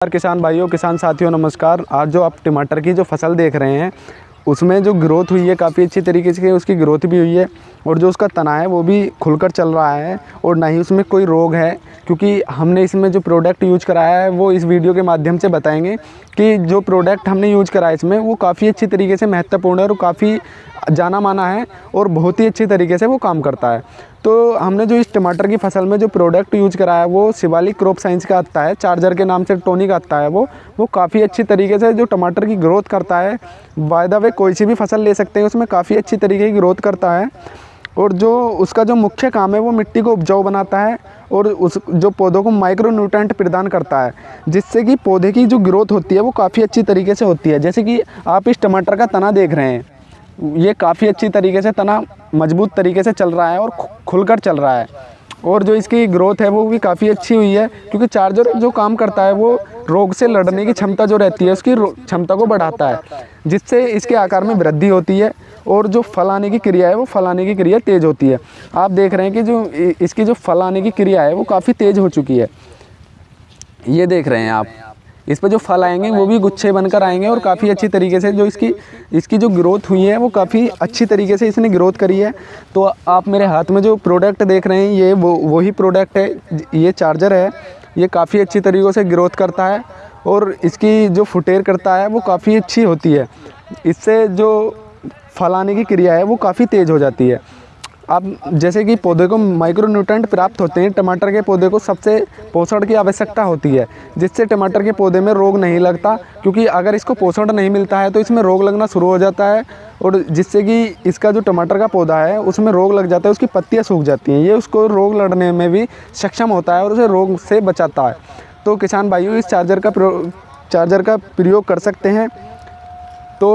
नमस्कार किसान भाइयों, किसान साथियों, नमस्कार। आज जो आप टमाटर की जो फ़सल देख रहे हैं, उसमें जो ग्रोथ हुई है, काफ़ी अच्छी तरीके से उसकी ग्रोथ भी हुई है और जो उसका तना है, वो भी खुलकर चल रहा है और ना ही उसमें कोई रोग है, क्योंकि हमने इसमें जो प्रोडक्ट यूज़ कराया है, वो इस वीडियो के माध्यम से बताएँगे कि जो प्रोडक्ट हमने यूज़ कराया इसमें, वो काफ़ी अच्छी तरीके से महत्वपूर्ण है और काफ़ी जाना माना है और बहुत ही अच्छी तरीके से वो काम करता है। तो हमने जो इस टमाटर की फ़सल में जो प्रोडक्ट यूज़ कराया है, वो शिवालिक क्रॉप साइंस का आता है चार्जर के नाम से टोनिक आता है वो। वो काफ़ी अच्छी तरीके से जो टमाटर की ग्रोथ करता है वायदा वे कोई सी भी फ़सल ले सकते हैं, उसमें काफ़ी अच्छी तरीके की ग्रोथ करता है। और जो उसका जो मुख्य काम है, वो मिट्टी को उपजाऊ बनाता है और उस जो पौधों को माइक्रो न्यूट्रेंट प्रदान करता है, जिससे कि पौधे की जो ग्रोथ होती है, वो काफ़ी अच्छी तरीके से होती है। जैसे कि आप इस टमाटर का तना देख रहे हैं, ये काफ़ी अच्छी तरीके से तना मज़बूत तरीके से चल रहा है और खुलकर चल रहा है। और जो इसकी ग्रोथ है, वो भी काफ़ी अच्छी हुई है, क्योंकि चार्जर जो काम करता है, वो रोग से लड़ने की क्षमता जो रहती है, उसकी क्षमता को बढ़ाता है, जिससे इसके आकार में वृद्धि होती है, और जो फल आने की क्रिया है, वो फल आने की क्रिया तेज़ होती है। आप देख रहे हैं कि जो इसकी जो फल आने की क्रिया है, वो काफ़ी तेज़ हो चुकी है। ये देख रहे हैं आप। इस पर जो फल आएँगे, वो भी गुच्छे बनकर आएँगे और काफ़ी अच्छी तरीके से जो इसकी इसकी जो ग्रोथ हुई है, वो काफ़ी अच्छी तरीके से इसने ग्रोथ करी है। तो आप मेरे हाथ में जो प्रोडक्ट देख रहे हैं, ये वो वही प्रोडक्ट है, ये चार्जर है, ये काफ़ी अच्छी तरीक़ों से ग्रोथ करता है और इसकी जो फुटेर करता है, वो काफ़ी अच्छी होती है। इससे जो फल आने की क्रिया है, वो काफ़ी तेज़ हो जाती है। अब जैसे कि पौधे को माइक्रोन्यूट्रेंट प्राप्त होते हैं, टमाटर के पौधे को सबसे पोषण की आवश्यकता होती है, जिससे टमाटर के पौधे में रोग नहीं लगता, क्योंकि अगर इसको पोषण नहीं मिलता है तो इसमें रोग लगना शुरू हो जाता है और जिससे कि इसका जो टमाटर का पौधा है, उसमें रोग लग जाता है, उसकी पत्तियाँ सूख जाती हैं। ये उसको रोग लड़ने में भी सक्षम होता है और उसे रोग से बचाता है। तो किसान भाइयों, इस चार्जर का चार्जर का प्रयोग कर सकते हैं। तो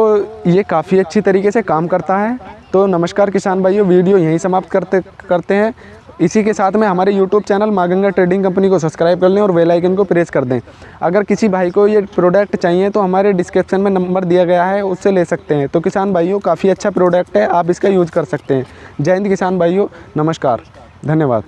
ये काफ़ी अच्छी तरीके से काम करता है। तो नमस्कार किसान भाइयों, वीडियो यहीं समाप्त करते करते हैं। इसी के साथ में हमारे YouTube channel Maganga trading company को सब्सक्राइब कर लें और बेल आइकन को प्रेस कर दें। अगर किसी भाई को ये प्रोडक्ट चाहिए तो हमारे डिस्क्रिप्शन में नंबर दिया गया है, उससे ले सकते हैं। तो किसान भाइयों, काफ़ी अच्छा प्रोडक्ट है, आप इसका यूज़ कर सकते हैं। जय हिंद किसान भाइयों, नमस्कार, धन्यवाद।